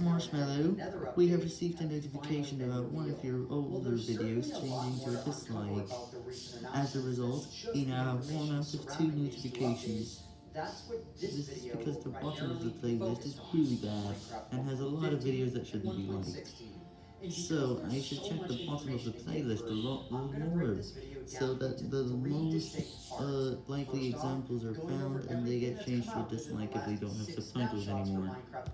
Marshmallow, we have received a notification about one of your older videos changing to a dislike. As a result, you now have one out of two notifications. This is because the bottom of the playlist is really bad, and has a lot of videos that shouldn't be liked. So, I should check the bottom of the playlist a lot more, so that the most uh, likely examples are found and they get changed to a dislike if they don't have subtitles anymore.